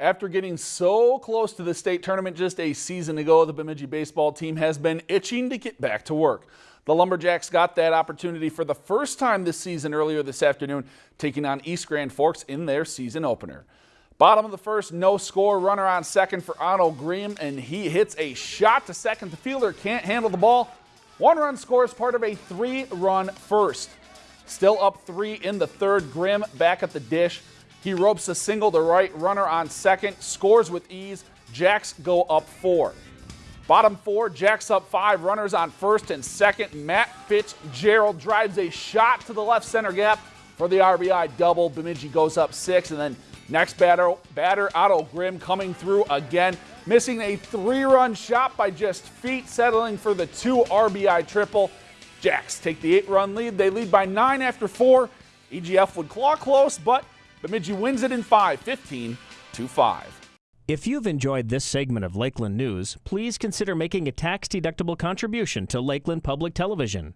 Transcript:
After getting so close to the state tournament just a season ago, the Bemidji baseball team has been itching to get back to work. The Lumberjacks got that opportunity for the first time this season earlier this afternoon, taking on East Grand Forks in their season opener. Bottom of the first, no score, runner on second for Otto Grimm, and he hits a shot to second. The fielder can't handle the ball. One run scores part of a three-run first. Still up three in the third, Grimm back at the dish. He ropes a single to right, runner on second, scores with ease. Jacks go up four. Bottom four, Jacks up five, runners on first and second. Matt Fitzgerald drives a shot to the left center gap for the RBI double. Bemidji goes up six, and then next batter, batter Otto Grimm coming through again, missing a three-run shot by just feet, settling for the two RBI triple. Jacks take the eight-run lead. They lead by nine after four. EGF would claw close, but Bemidji wins it in 5, 15 to 5. If you've enjoyed this segment of Lakeland News, please consider making a tax-deductible contribution to Lakeland Public Television.